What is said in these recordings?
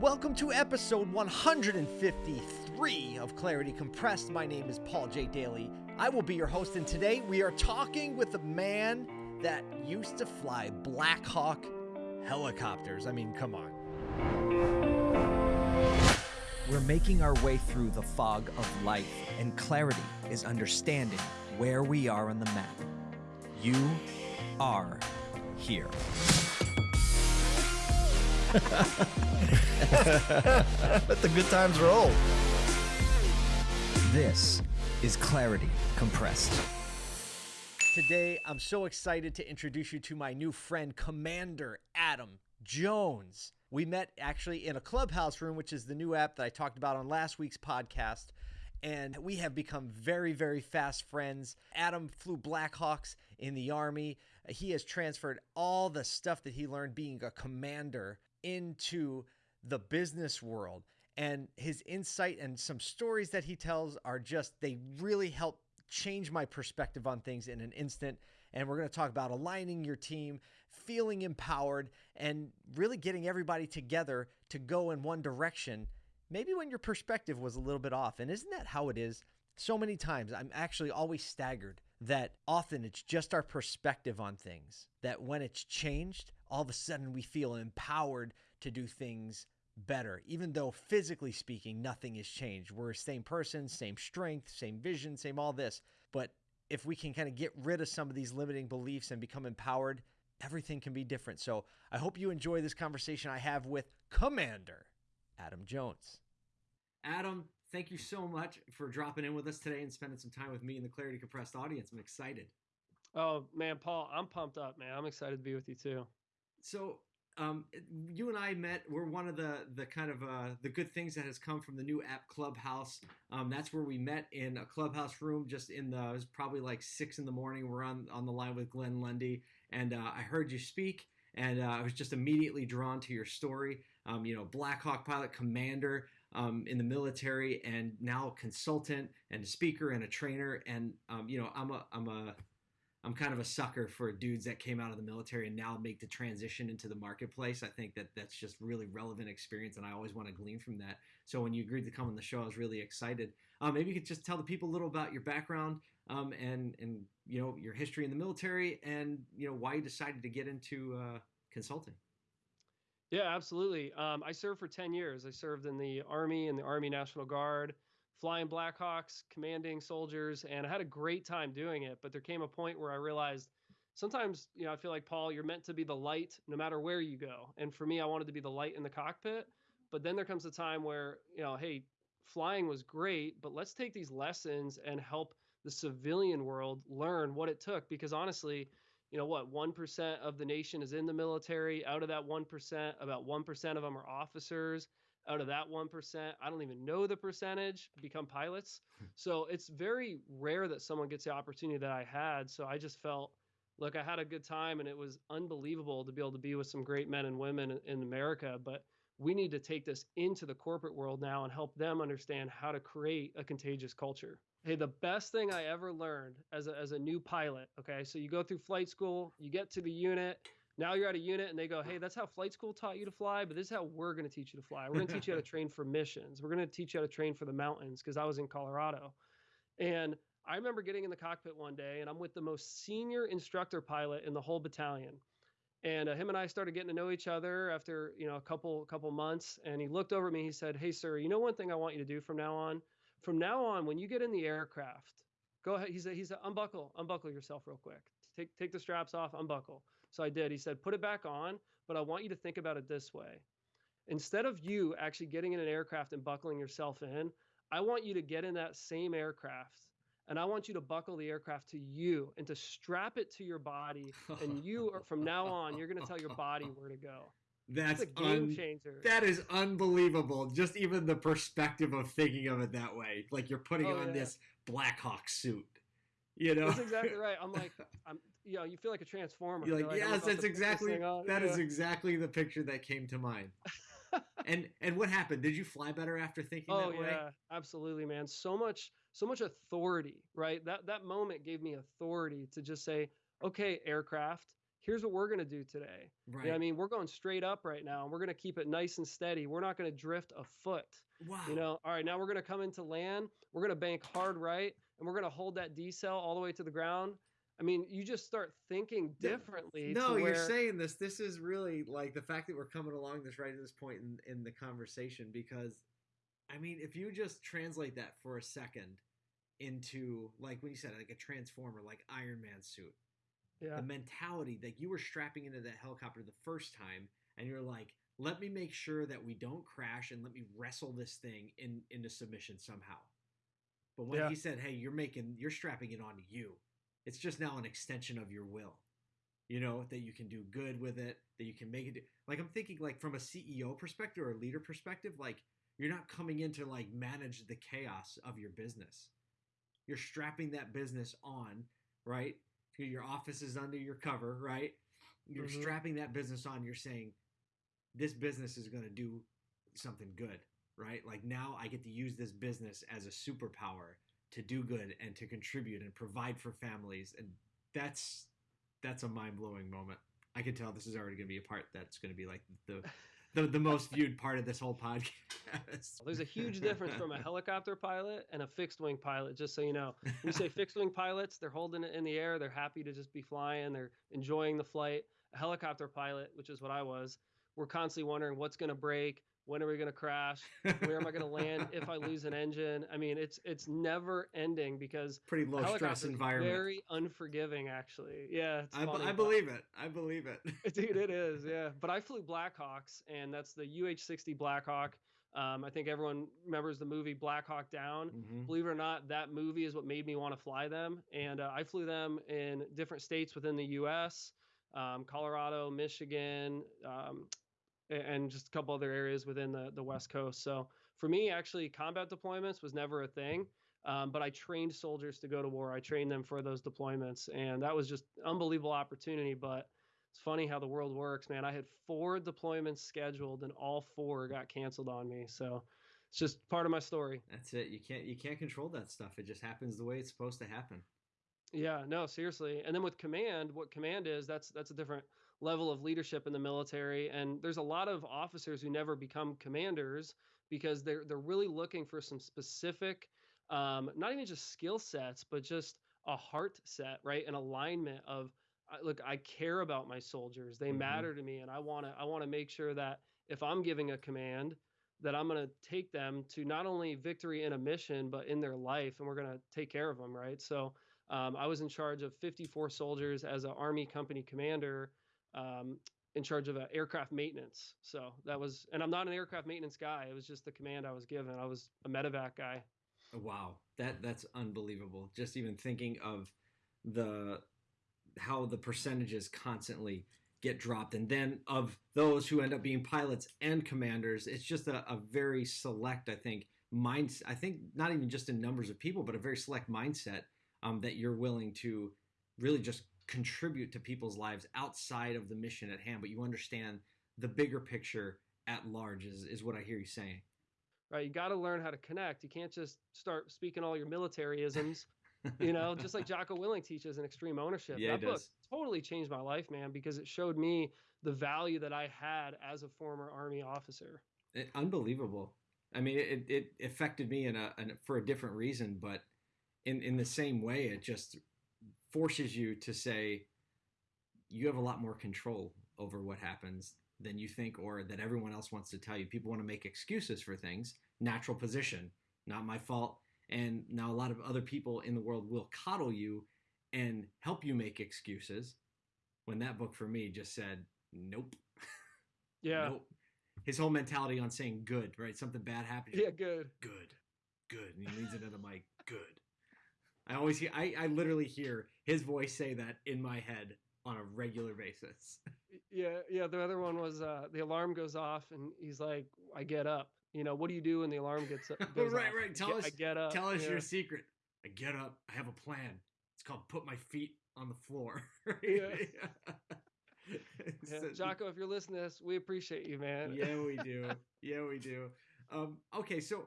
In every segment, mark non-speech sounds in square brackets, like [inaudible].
Welcome to episode 153 of Clarity Compressed. My name is Paul J. Daly. I will be your host, and today we are talking with a man that used to fly Black Hawk helicopters. I mean, come on. We're making our way through the fog of life, and clarity is understanding where we are on the map. You are here. [laughs] Let the good times roll. This is Clarity Compressed. Today, I'm so excited to introduce you to my new friend, Commander Adam Jones. We met actually in a clubhouse room, which is the new app that I talked about on last week's podcast. And we have become very, very fast friends. Adam flew Blackhawks in the Army. He has transferred all the stuff that he learned being a commander into the business world. And his insight and some stories that he tells are just, they really help change my perspective on things in an instant. And we're going to talk about aligning your team, feeling empowered, and really getting everybody together to go in one direction. Maybe when your perspective was a little bit off. And isn't that how it is? So many times, I'm actually always staggered that often it's just our perspective on things. That when it's changed, all of a sudden we feel empowered to do things better, even though physically speaking, nothing has changed. We're the same person, same strength, same vision, same all this. But if we can kind of get rid of some of these limiting beliefs and become empowered, everything can be different. So I hope you enjoy this conversation I have with Commander Adam Jones. Adam, thank you so much for dropping in with us today and spending some time with me and the Clarity Compressed audience. I'm excited. Oh man, Paul, I'm pumped up, man. I'm excited to be with you too. So um, you and I met. We're one of the the kind of uh, the good things that has come from the new app Clubhouse. Um, that's where we met in a clubhouse room, just in the. It was probably like six in the morning. We're on on the line with Glenn Lundy, and uh, I heard you speak, and uh, I was just immediately drawn to your story. Um, you know, Black Hawk pilot, commander um, in the military, and now consultant and speaker and a trainer. And um, you know, I'm a I'm a I'm kind of a sucker for dudes that came out of the military and now make the transition into the marketplace. I think that that's just really relevant experience, and I always want to glean from that. So when you agreed to come on the show, I was really excited. Um, maybe you could just tell the people a little about your background um, and and you know your history in the military and you know why you decided to get into uh, consulting. Yeah, absolutely. Um, I served for 10 years. I served in the Army and the Army National Guard flying Blackhawks, commanding soldiers, and I had a great time doing it. But there came a point where I realized sometimes, you know, I feel like Paul, you're meant to be the light no matter where you go. And for me, I wanted to be the light in the cockpit. But then there comes a time where, you know, hey, flying was great, but let's take these lessons and help the civilian world learn what it took. Because honestly, you know what, 1% of the nation is in the military. Out of that 1%, about 1% of them are officers out of that 1%, I don't even know the percentage become pilots. Hmm. so it's very rare that someone gets the opportunity that I had. So I just felt, look, I had a good time and it was unbelievable to be able to be with some great men and women in America. But we need to take this into the corporate world now and help them understand how to create a contagious culture. Hey, the best thing I ever learned as a, as a new pilot, okay, so you go through flight school, you get to the unit, now you're at a unit and they go, hey, that's how flight school taught you to fly, but this is how we're going to teach you to fly. We're going to teach you how to [laughs] train for missions. We're going to teach you how to train for the mountains because I was in Colorado. And I remember getting in the cockpit one day and I'm with the most senior instructor pilot in the whole battalion. And uh, him and I started getting to know each other after, you know, a couple couple months and he looked over at me, he said, "Hey sir, you know one thing I want you to do from now on? From now on when you get in the aircraft, go ahead." He said he said unbuckle, unbuckle yourself real quick. Take take the straps off, unbuckle. So I did. He said, put it back on, but I want you to think about it this way. Instead of you actually getting in an aircraft and buckling yourself in, I want you to get in that same aircraft and I want you to buckle the aircraft to you and to strap it to your body. And you, are, from now on, you're going to tell your body where to go. That's, That's a game un- changer. That is unbelievable. Just even the perspective of thinking of it that way, like you're putting oh, on yeah. this Blackhawk suit. You know, that's exactly right. I'm like, [laughs] I'm, you know, you feel like a transformer. You're like, like yes, that's exactly that yeah. is exactly the picture that came to mind. [laughs] and and what happened? Did you fly better after thinking oh, that way? yeah, absolutely, man. So much, so much authority, right? That that moment gave me authority to just say, okay, aircraft, here's what we're going to do today. Right. You know I mean? We're going straight up right now. and We're going to keep it nice and steady. We're not going to drift a foot. wow. You know, all right, now we're going to come into land. We're going to bank hard right, and we're going to hold that decel all the way to the ground. I mean, you just start thinking differently. No, to you're saying this. This is really like the fact that we're coming along this right at this point in, in the conversation because, I mean, if you just translate that for a second into like when you said like a transformer, like Iron Man suit, Yeah. the mentality that you were strapping into that helicopter the first time, and you're like, let me make sure that we don't crash and let me wrestle this thing in into submission somehow. But when Yeah. he said, "Hey, you're making, you're strapping it onto you," it's just now an extension of your will. You know that you can do good with it, that you can make it. Like I'm thinking, like from a CEO perspective or a leader perspective, like you're not coming in to like manage the chaos of your business. You're strapping that business on, right? Your office is under your cover, right? You're Mhm. strapping that business on. You're saying, this business is going to do something good, right? Like now I get to use this business as a superpower to do good and to contribute and provide for families. And that's that's a mind blowing moment. I can tell this is already going to be a part that's going to be like the the, the most viewed part of this whole podcast. There's a huge difference from a helicopter pilot and a fixed wing pilot, just so you know. we say fixed wing pilots, they're holding it in the air, they're happy to just be flying, they're enjoying the flight. A helicopter pilot, which is what I was, we're constantly wondering what's going to break, when are we going to crash, where am I going to land if I lose an engine? I mean, it's it's never ending because Pretty low stress environment. very unforgiving, actually. Yeah, I, funny, I believe it. I believe it. [laughs] Dude, it [laughs] is, yeah. But I flew Blackhawks, and that's the UH-60 Blackhawk. Um, I think everyone remembers the movie Black Hawk Down. Mhm. Believe it or not, that movie is what made me want to fly them. And uh, I flew them in different states within the U.S., um, Colorado, Michigan, um, and just a couple other areas within the, the West Coast. So for me, actually, combat deployments was never a thing. Um, but I trained soldiers to go to war. I trained them for those deployments, and that was just unbelievable opportunity. But it's funny how the world works, man. I had four deployments scheduled, and all four got canceled on me. So it's just part of my story. That's it. You can't you can't control that stuff. It just happens the way it's supposed to happen. Yeah, no, seriously. And then with command, what command is, that's that's a different level of leadership in the military. And there's a lot of officers who never become commanders because they're they're really looking for some specific, um, not even just skill sets, but just a heart set, right? An alignment of look, I care about my soldiers. They Mhm. matter to me, and I want to I want to make sure that if I'm giving a command, that I'm going to take them to not only victory in a mission, but in their life, and we're going to take care of them, right? So um, I was in charge of 54 soldiers as an Army company commander, um, in charge of aircraft maintenance. So that was, and I'm not an aircraft maintenance guy. It was just the command I was given. I was a medevac guy. Wow, that that's unbelievable. Just even thinking of the how the percentages constantly get dropped, and then of those who end up being pilots and commanders, it's just a, a very select, I think, mind. I think not even just in numbers of people, but a very select mindset um, that you're willing to really just contribute to people's lives outside of the mission at hand. But you understand the bigger picture at large is is what I hear you saying. Right, you got to learn how to connect. You can't just start speaking all your military isms. [laughs] you know, just like Jocko Willink teaches in Extreme Ownership. Yeah, that book does. totally changed my life, man, because it showed me the value that I had as a former Army officer. It- unbelievable. I mean, it, it affected me in a, in a for a different reason, but in in the same way, it just forces you to say you have a lot more control over what happens than you think, or that everyone else wants to tell you. People want to make excuses for things. Natural position, not my fault. And now a lot of other people in the world will coddle you and help you make excuses. When that book for me just said, nope. [laughs] Yeah. Nope. His whole mentality on saying good, right? Something bad happened. Yeah, good. Good. Good. And he leans into the mic. Good. I always hear I, I literally hear his voice say that in my head on a regular basis. Yeah, yeah. The other one was uh, the alarm goes off, and he's like, "I get up." You know, what do you do when the alarm gets up? [laughs] Goes Right, off? right. I Tell get- us- I get up. Tell us yeah. your secret. I get up, I have a plan. It's called put my feet on the floor. [laughs] Yeah. [laughs] Yeah, Jocko, if you're listening to this, we appreciate you, man. yeah, we do. Yeah, we do. Um, okay, so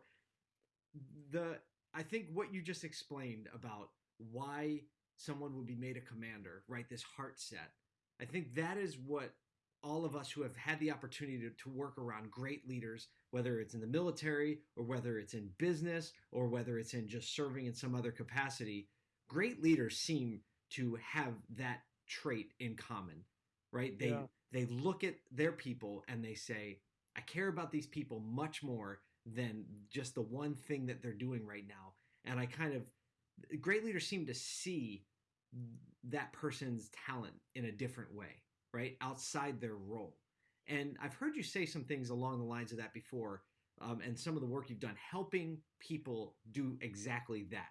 the I think what you just explained about why someone would be made a commander, right? This heart set. I think that is what all of us who have had the opportunity to, to, work around great leaders, whether it's in the military or whether it's in business or whether it's in just serving in some other capacity, great leaders seem to have that trait in common, right? They yeah. they look at their people and they say, I care about these people much more than just the one thing that they're doing right now. And I kind of great leaders seem to see that person's talent in a different way right, outside their role. And I've heard you say some things along the lines of that before, um, and some of the work you've done helping people do exactly that.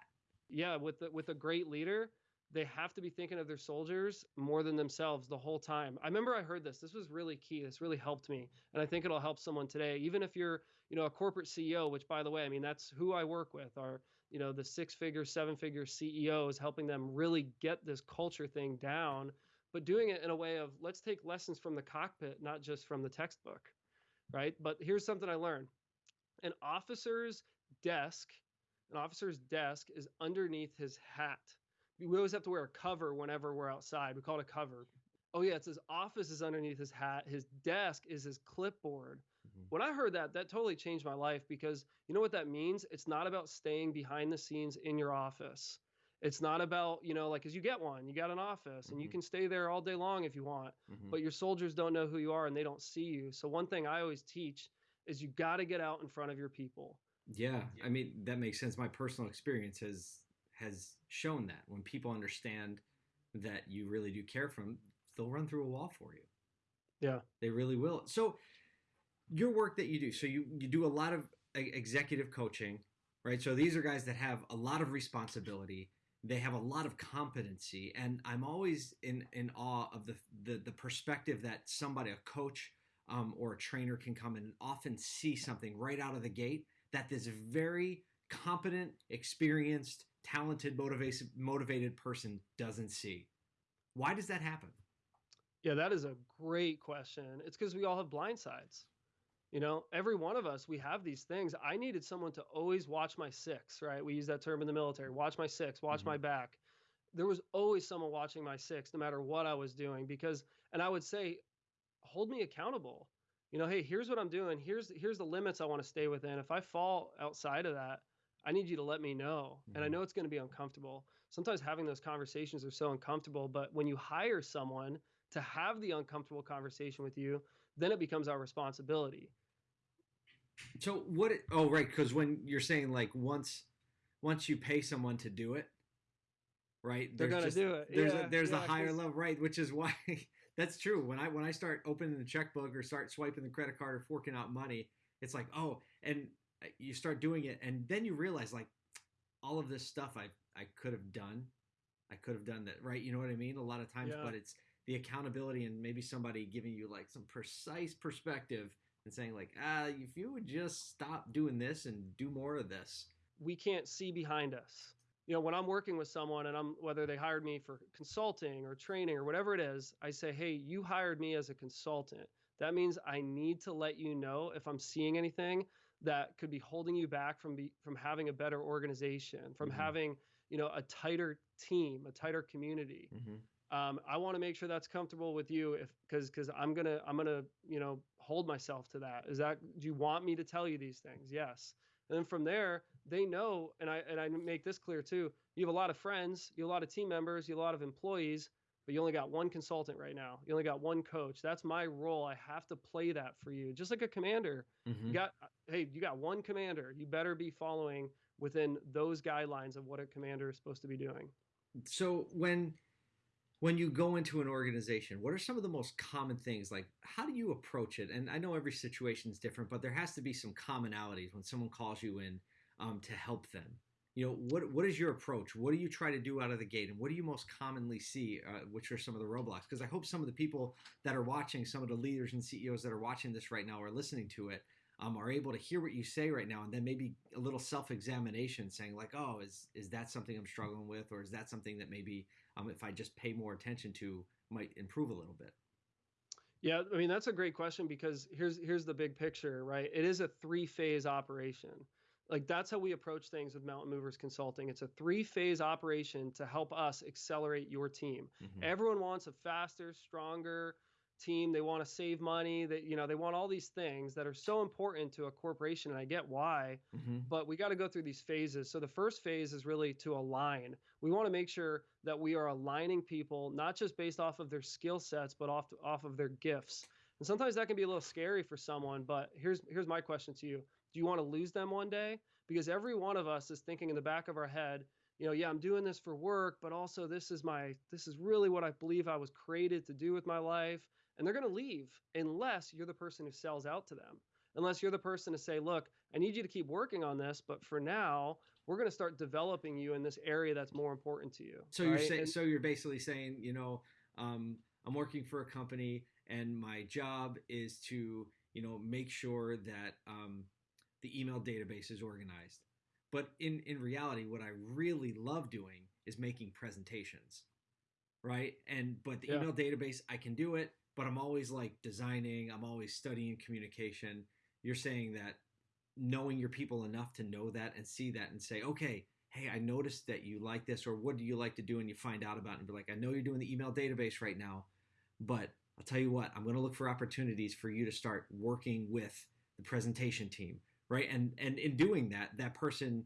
Yeah, with the, with a great leader, they have to be thinking of their soldiers more than themselves the whole time. I remember I heard this. This was really key. This really helped me, and I think it'll help someone today. Even if you're, you know, a corporate CEO, which by the way, I mean that's who I work with. Are you know the six-figure, seven-figure CEOs, helping them really get this culture thing down but doing it in a way of let's take lessons from the cockpit, not just from the textbook, right? But here's something I learned an officer's desk, an officer's desk is underneath his hat. We always have to wear a cover whenever we're outside. We call it a cover. Oh, yeah, it's his office is underneath his hat. His desk is his clipboard. Mm-hmm. When I heard that, that totally changed my life because you know what that means? It's not about staying behind the scenes in your office. It's not about, you know, like, cause you get one, you got an office and mm-hmm. you can stay there all day long if you want, mm-hmm. but your soldiers don't know who you are and they don't see you. So, one thing I always teach is you got to get out in front of your people. Yeah. I mean, that makes sense. My personal experience has, has shown that when people understand that you really do care for them, they'll run through a wall for you. Yeah. They really will. So, your work that you do, so you, you do a lot of executive coaching, right? So, these are guys that have a lot of responsibility. They have a lot of competency and i'm always in in awe of the the, the perspective that somebody a coach um, or a trainer can come and often see something right out of the gate that this very competent experienced talented motivated motivated person doesn't see. Why does that happen? Yeah that is a great question. It's because we all have blind sides you know, every one of us, we have these things. I needed someone to always watch my six, right? We use that term in the military watch my six, watch mm-hmm. my back. There was always someone watching my six, no matter what I was doing, because, and I would say, hold me accountable. You know, hey, here's what I'm doing. Here's here's the limits I want to stay within. If I fall outside of that, I need you to let me know. And I mm-hmm. know it's going to be uncomfortable. Sometimes having those conversations are so uncomfortable, but when you hire someone to have the uncomfortable conversation with you, then it becomes our responsibility. So what? It, oh, right, because when you're saying like once, once you pay someone to do it, right? They're gonna just, do it. There's yeah, a, there's yeah, a higher level, right? Which is why [laughs] that's true. When I when I start opening the checkbook or start swiping the credit card or forking out money, it's like oh, and uh, you start doing it, and then you realize like all of this stuff I I could have done, I could have done that, right? You know what I mean? A lot of times, yeah. but it's the accountability and maybe somebody giving you like some precise perspective and saying like, ah, if you would just stop doing this and do more of this. We can't see behind us. You know, when I'm working with someone and I'm whether they hired me for consulting or training or whatever it is, I say, "Hey, you hired me as a consultant. That means I need to let you know if I'm seeing anything that could be holding you back from be, from having a better organization, from mm-hmm. having, you know, a tighter team, a tighter community. Mm-hmm. Um, I want to make sure that's comfortable with you if because because I'm gonna I'm gonna you know hold myself to that. Is that do you want me to tell you these things? Yes. And then from there, they know, and I and I make this clear too. You have a lot of friends, you have a lot of team members, you have a lot of employees, but you only got one consultant right now. You only got one coach. That's my role. I have to play that for you, just like a commander. Mm-hmm. You got hey, you got one commander. You better be following within those guidelines of what a commander is supposed to be doing. So when when you go into an organization, what are some of the most common things? Like, how do you approach it? And I know every situation is different, but there has to be some commonalities when someone calls you in um, to help them. You know, what what is your approach? What do you try to do out of the gate, and what do you most commonly see? Uh, which are some of the roadblocks? Because I hope some of the people that are watching, some of the leaders and CEOs that are watching this right now, are listening to it, um, are able to hear what you say right now, and then maybe a little self-examination, saying like, "Oh, is is that something I'm struggling with, or is that something that maybe um, if I just pay more attention to, might improve a little bit?" Yeah, I mean that's a great question because here's here's the big picture, right? It is a three-phase operation. Like that's how we approach things with Mountain Movers Consulting. It's a three phase operation to help us accelerate your team. Mhm. Everyone wants a faster, stronger team. They want to save money. That you know, they want all these things that are so important to a corporation, and I get why. Mhm. But we got to go through these phases. So the first phase is really to align. We want to make sure that we are aligning people not just based off of their skill sets, but off off of their gifts. And sometimes that can be a little scary for someone. But here's here's my question to you: Do you want to lose them one day? Because every one of us is thinking in the back of our head, you know, yeah, I'm doing this for work, but also this is my this is really what I believe I was created to do with my life. And they're going to leave unless you're the person who sells out to them. Unless you're the person to say, look, I need you to keep working on this, but for now, we're going to start developing you in this area that's more important to you. So you're saying, And- so you're basically saying, you know, um, I'm working for a company, and my job is to, you know, make sure that um, the email database is organized. But in in reality, what I really love doing is making presentations, right? And but the Yeah. email database, I can do it, but I'm always like designing. I'm always studying communication. You're saying that knowing your people enough to know that and see that and say, okay, hey, I noticed that you like this, or what do you like to do? And you find out about it and be like, I know you're doing the email database right now, but I'll tell you what, I'm going to look for opportunities for you to start working with the presentation team, right? And and in doing that, that person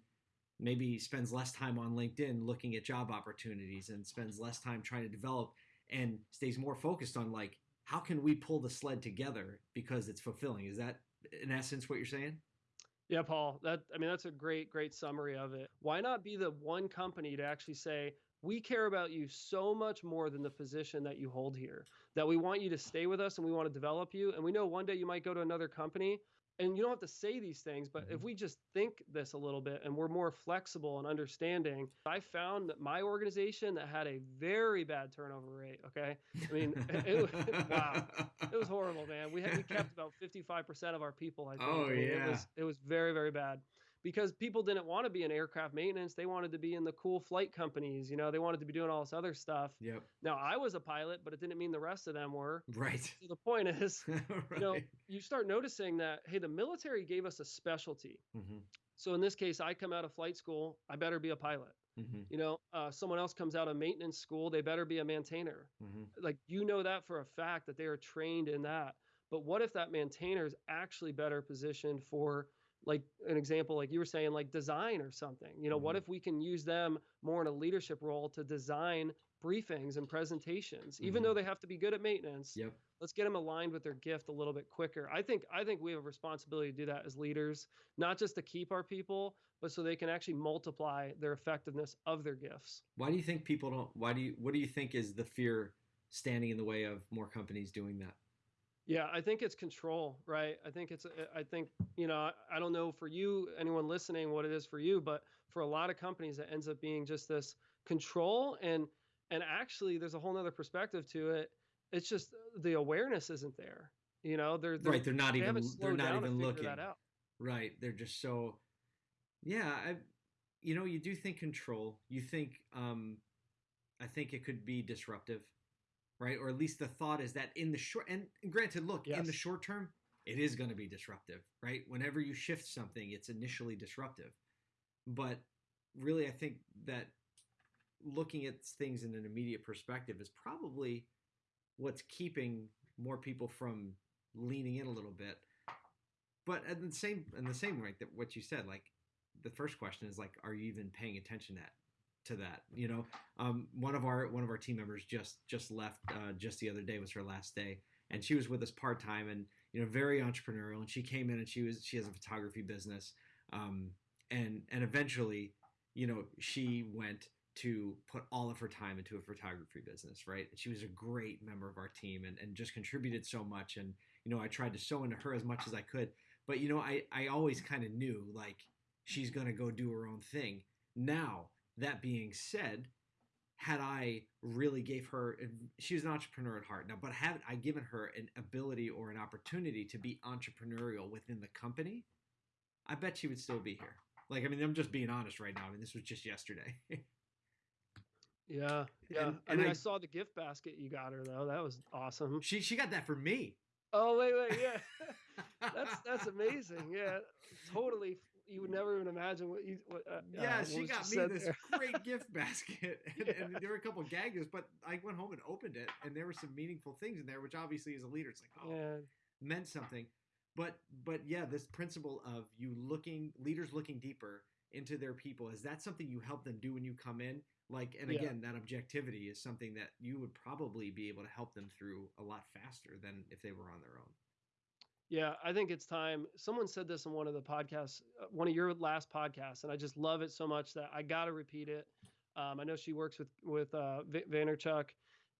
maybe spends less time on LinkedIn looking at job opportunities and spends less time trying to develop and stays more focused on like how can we pull the sled together because it's fulfilling. Is that in essence what you're saying? Yeah, Paul. That I mean, that's a great, great summary of it. Why not be the one company to actually say, we care about you so much more than the position that you hold here, that we want you to stay with us and we want to develop you. And we know one day you might go to another company and you don't have to say these things, but if Mhm. we just think this a little bit and we're more flexible and understanding, I found that my organization that had a very bad turnover rate. Okay. I mean, [laughs] it, it, [laughs] wow. It was horrible, man. We had, we kept about 55% of our people. I think. Oh, yeah. It was it was very very bad because people didn't want to be in aircraft maintenance. They wanted to be in the cool flight companies. You know, they wanted to be doing all this other stuff. Yep. Now I was a pilot, but it didn't mean the rest of them were. Right. So the point is, right. [laughs] you know, you start noticing that hey, the military gave us a specialty. hmm So in this case, I come out of flight school. I better be a pilot. hmm You know, uh, someone else comes out of maintenance school. They better be a maintainer hmm like you know that for a fact that they are trained in that but what if that maintainer is actually better positioned for like an example like you were saying like design or something you know what Mhm. if we can use them more in a leadership role to design briefings and presentations even Mhm. though they have to be good at maintenance Yep. let's get them aligned with their gift a little bit quicker i think i think we have a responsibility to do that as leaders not just to keep our people but so they can actually multiply their effectiveness of their gifts Why do you think people don't? Why do you? What do you think is the fear standing in the way of more companies doing that? Yeah, I think it's control, right? I think it's, uh, I think, you know, I- don't know for you, anyone listening, what it is for you, but for a lot of companies, it ends up being just this control. And, and actually, there's a whole nother perspective to it. It's just the awareness isn't there. You know, they're, they're right. They're not they even. They're not even looking. that out. Right. They're just so. Yeah. I. You know, you do think control. You think. um I think it could be disruptive, right? Or at least the thought is that in the short. And granted, look, in the short term, it is going to be disruptive, right? Whenever you shift something, it's initially disruptive. But really, I think that looking at things in an immediate perspective is probably what's keeping more people from leaning in a little bit. But at the same in the same way that what you said, like the first question is like, are you even paying attention to that to that? You know, um, one of our one of our team members just just left uh, just the other day was her last day, and she was with us part time and you know very entrepreneurial. And she came in and she was she has a photography business, um, and and eventually, you know, she went to put all of her time into a photography business, right? She was a great member of our team and, and just contributed so much. And, you know, I tried to sew into her as much as I could. But, you know, I, I always kind of knew like she's going to go do her own thing. Now, that being said, had I really gave her, she was an entrepreneur at heart now, but had I given her an ability or an opportunity to be entrepreneurial within the company, I bet she would still be here. Like, I mean, I'm just being honest right now. I mean, this was just yesterday. [laughs] Yeah. Yeah. And- I mean, I, I- saw the gift basket you got her though. That was awesome. she she got that for me. Oh, wait, wait. Yeah. [laughs] that's, that's amazing. Yeah. Totally. You would never even imagine what you. What, uh, yeah, uh, she got me this [laughs] great gift basket, [laughs] and, and there were a couple of gag gifts, but I went home and opened it, and there were some meaningful things in there, which obviously, as a leader, it's like, oh, Yeah. meant something. But but yeah, this principle of you looking leaders looking deeper into their people is that something you help them do when you come in? Like, and Yeah. again, that objectivity is something that you would probably be able to help them through a lot faster than if they were on their own. Yeah, I think it's time. Someone said this in one of the podcasts, uh, one of your last podcasts, and I just love it so much that I got to repeat it. Um, I know she works with with uh, V- Vaynerchuk,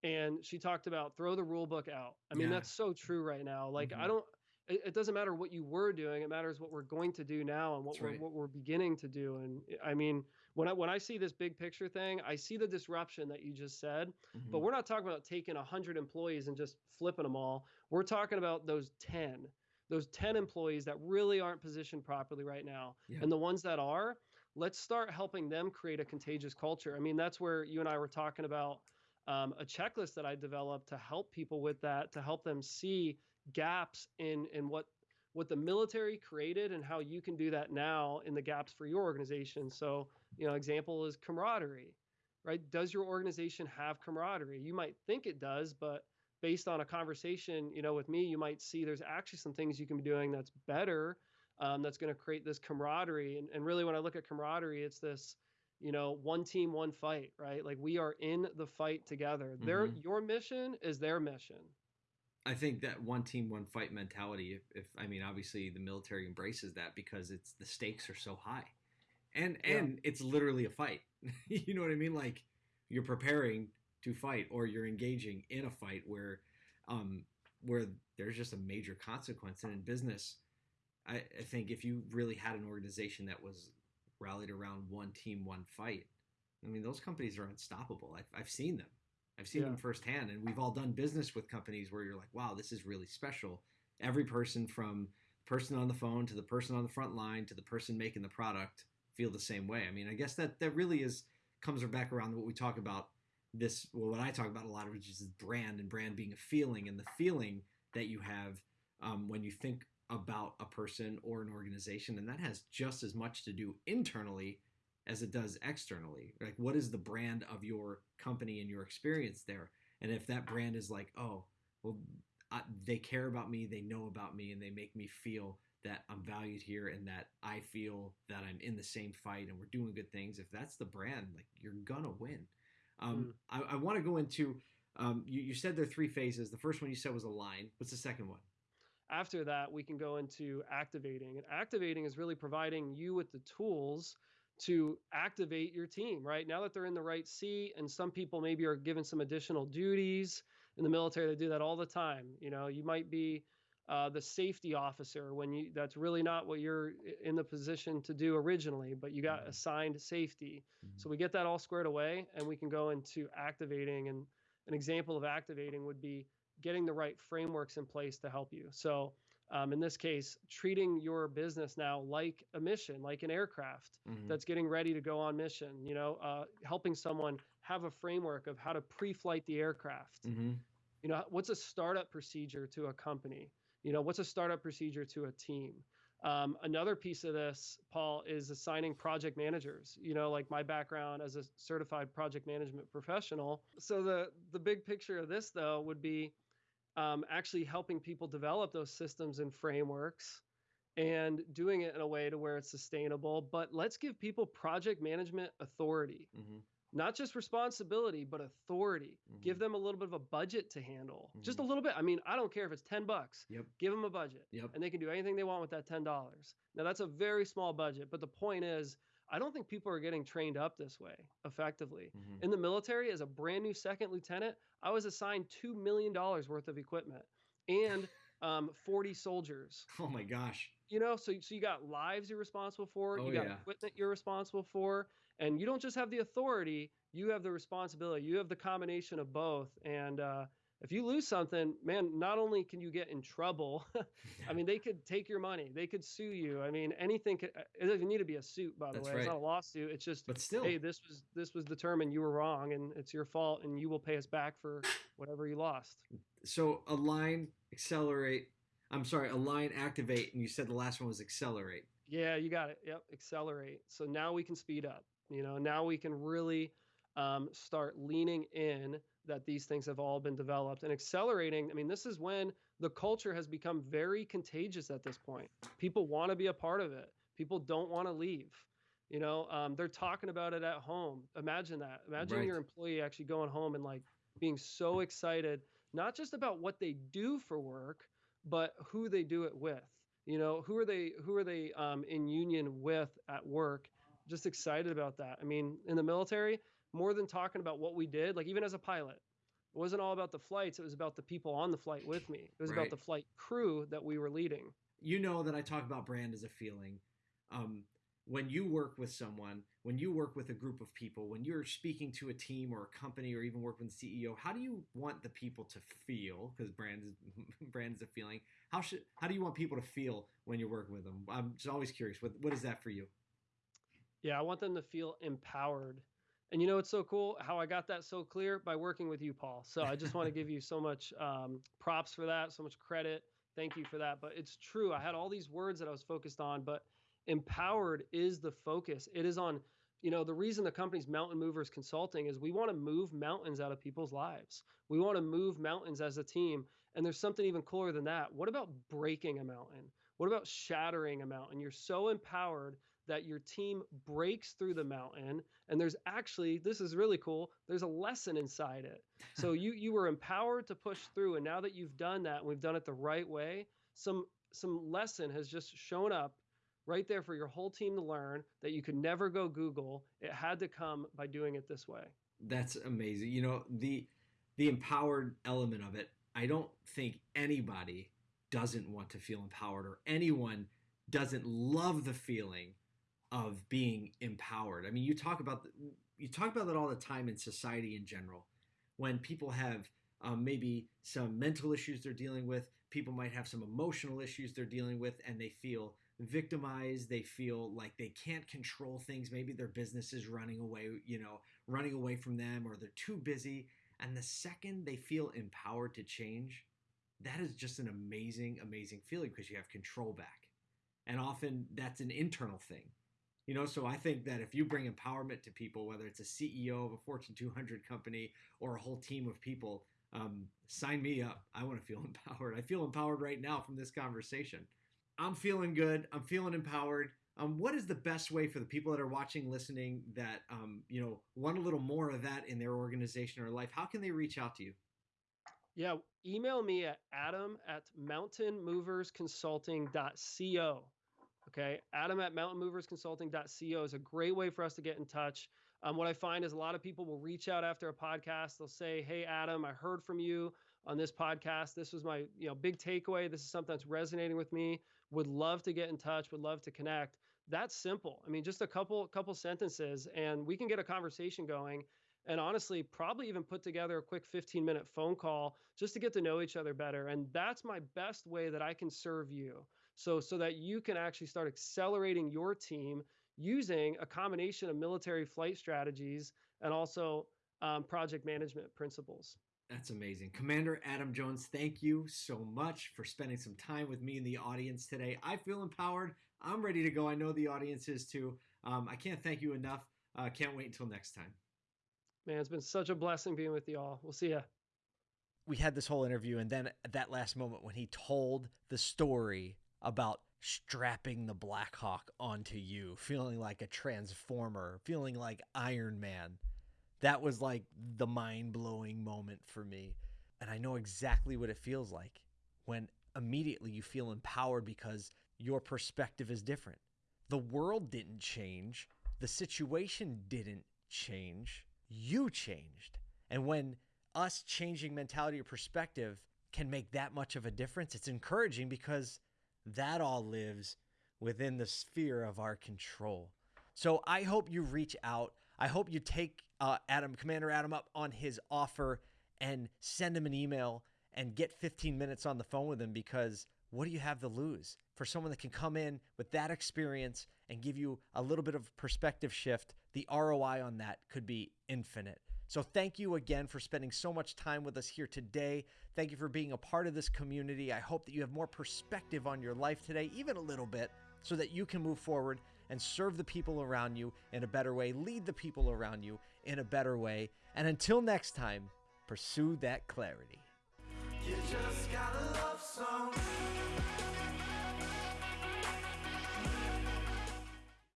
and she talked about throw the rule book out. I mean, Yeah. that's so true right now. Like, I Mhm. don't. It, it doesn't matter what you were doing; it matters what we're going to do now and what That's we're right. what we're beginning to do. And I mean, when I when I see this big picture thing, I see the disruption that you just said. But Mhm. we're not talking about taking 100 employees and just flipping them all. We're talking about those 10, those 10 employees that really aren't positioned properly right now. Yeah. And the ones that are, let's start helping them create a contagious culture. I mean, that's where you and I were talking about um, a checklist that I developed to help people with that, to help them see gaps in in what what the military created and how you can do that now in the gaps for your organization. So, you know, example is camaraderie right? Does your organization have camaraderie? You might think it does, but based on a conversation, you know, with me, you might see there's actually some things you can be doing that's better, um, that's going to create this camaraderie. And, and really, when I look at camaraderie, it's this, you know, one team, one fight, right? Like we are in the fight together. Their Mhm. your mission is their mission. I think that one team, one fight mentality. If, if I mean, obviously, the military embraces that because it's the stakes are so high, and Yeah. and it's literally a fight. [laughs] you know what I mean? Like you're preparing to fight, or you're engaging in a fight where, um, where there's just a major consequence. And in business, I, I think if you really had an organization that was rallied around one team, one fight, I mean, those companies are unstoppable. I've, I've seen them. I've seen Yeah. them firsthand, and we've all done business with companies where you're like, "Wow, this is really special." Every person, from the person on the phone to the person on the front line to the person making the product, feel the same way. I mean, I guess that that really is comes back around to what we talk about. This, well, what I talk about a lot, which is brand and brand being a feeling, and the feeling that you have um, when you think about a person or an organization, and that has just as much to do internally as it does externally. Like, what is the brand of your company and your experience there? And if that brand is like, oh, well, I, they care about me, they know about me, and they make me feel that I'm valued here and that I feel that I'm in the same fight and we're doing good things. If that's the brand, like you're gonna win. Um, I, I want to go into. Um, you, you said there are three phases. The first one you said was a line. What's the second one? After that, we can go into activating. And activating is really providing you with the tools to activate your team, right? Now that they're in the right seat, and some people maybe are given some additional duties in the military, they do that all the time. You know, you might be uh, the safety officer when you that's really not what you're in the position to do originally, but you got Mhm. assigned safety. Mhm. So we get that all squared away, and we can go into activating. And an example of activating would be getting the right frameworks in place to help you. So um, in this case, treating your business now like a mission, like an aircraft Mhm. that's getting ready to go on mission. You know, uh, helping someone have a framework of how to pre-flight the aircraft. Mhm. You know, what's a startup procedure to a company? You know, what's a startup procedure to a team? Um, another piece of this, Paul, is assigning project managers. You know, like my background as a certified project management professional. So the the big picture of this, though, would be um, actually helping people develop those systems and frameworks and doing it in a way to where it's sustainable. But let's give people project management authority Mhm. not just responsibility but authority give Mhm. them a little bit of a budget to handle just a Mhm. little bit i mean i don't care if it's 10 bucks Yep. give them a budget Yep. and they can do anything they want with that $10 now that's a very small budget but the point is i don't think people are getting trained up this way effectively Mhm. in the military as a brand new second lieutenant i was assigned $2 million worth of equipment and [laughs] um, 40 soldiers Oh my gosh. you know so, so you got lives you're responsible for Oh, you got yeah. equipment you're responsible for and you don't just have the authority you have the responsibility you have the combination of both and uh, if you lose something man not only can you get in trouble [laughs] i mean they could take your money they could sue you i mean anything could, it doesn't need to be a suit by the That's way right. it's not a lawsuit it's just But still, hey this was this was determined you were wrong and it's your fault and you will pay us back for whatever you lost so align, accelerate. I'm sorry, align, activate, and you said the last one was accelerate. Yeah, you got it. Yep, accelerate. So now we can speed up. You know, now we can really um, start leaning in that these things have all been developed and accelerating. I mean, this is when the culture has become very contagious at this point. People want to be a part of it. People don't want to leave. You know, um, they're talking about it at home. Imagine that. Imagine Right. your employee actually going home and like being so excited, not just about what they do for work, but who they do it with. You know, who are they? Who are they um, in union with at work? Just excited about that. I mean, in the military, more than talking about what we did, like even as a pilot, it wasn't all about the flights. It was about the people on the flight with me. It was Right. about the flight crew that we were leading. you know that I talk about brand as a feeling. Um, when you work with someone, when you work with a group of people, when you're speaking to a team or a company or even work with the CEO, how do you want the people to feel? Because brand is [laughs] brand is a feeling. How should how do you want people to feel when you're working with them? I'm just always curious. What what is that for you? Yeah, I want them to feel empowered. And you know it's so cool? How I got that so clear by working with you, Paul. So I just want to [laughs] give you so much um, props for that, so much credit. Thank you for that. But it's true. I had all these words that I was focused on, but empowered is the focus. It is on, you know, the reason the company's Mountain Movers Consulting is we want to move mountains out of people's lives. We want to move mountains as a team. And there's something even cooler than that. What about breaking a mountain? What about shattering a mountain? You're so empowered that your team breaks through the mountain and there's actually this is really cool there's a lesson inside it. [laughs] So you you were empowered to push through and now that you've done that and we've done it the right way some some lesson has just shown up right there for your whole team to learn that you could never go google. It had to come by doing it this way. That's amazing. You know, the the empowered element of it, I don't think anybody doesn't want to feel empowered or anyone doesn't love the feeling of being empowered. I mean, you talk about you talk about that all the time in society in general. When people have um, maybe some mental issues they're dealing with, people might have some emotional issues they're dealing with, and they feel victimized. They feel like they can't control things. Maybe their business is running away, you know, running away from them, or they're too busy. And the second they feel empowered to change, that is just an amazing, amazing feeling because you have control back. And often that's an internal thing. You know, so I think that if you bring empowerment to people, whether it's a CEO of a Fortune 200 company or a whole team of people, um, sign me up. I want to feel [laughs] empowered. I feel empowered right now from this conversation. I'm feeling good. I'm feeling empowered. Um, what is the best way for the people that are watching, listening, that um, you know want a little more of that in their organization or life? How can they reach out to you? yeah email me at adam at mountainmoversconsulting.co Okay. Adam at mountainmoversconsulting.co is a great way for us to get in touch. Um, what I find is a lot of people will reach out after a podcast. They'll say, Hey, Adam, I heard from you on this podcast. This was my you know big takeaway. This is something that's resonating with me. Would love to get in touch, would love to connect. That's simple. I mean, just a couple couple sentences and we can get a conversation going. And honestly, probably even put together a quick 15 minute phone call just to get to know each other better. And that's my best way that I can serve you so so that you can actually start accelerating your team using a combination of military flight strategies and also um, project management principles That's amazing. Commander Adam Jones, thank you so much for spending some time with me in the audience today. I feel empowered. I'm ready to go. I know the audience is too. Um, I can't thank you enough. Uh, can't wait until next time. man it's been such a blessing being with you all we'll see ya we had this whole interview and then at that last moment when he told the story about strapping the blackhawk onto you feeling like a transformer feeling like iron man. That was like the mind-blowing moment for me. And i know exactly what it feels like when immediately you feel empowered because your perspective is different. The world didn't change. The situation didn't change. You changed. And when us changing mentality or perspective can make that much of a difference, it's encouraging because that all lives within the sphere of our control. So I hope you reach out. I hope you take uh, Adam, Commander Adam, up on his offer and send him an email and get 15 minutes on the phone with him because what do you have to lose? For someone that can come in with that experience and give you a little bit of perspective shift, the ROI on that could be infinite. So, thank you again for spending so much time with us here today. Thank you for being a part of this community. I hope that you have more perspective on your life today, even a little bit. so that you can move forward and serve the people around you in a better way, lead the people around you in a better way. And until next time, pursue that clarity.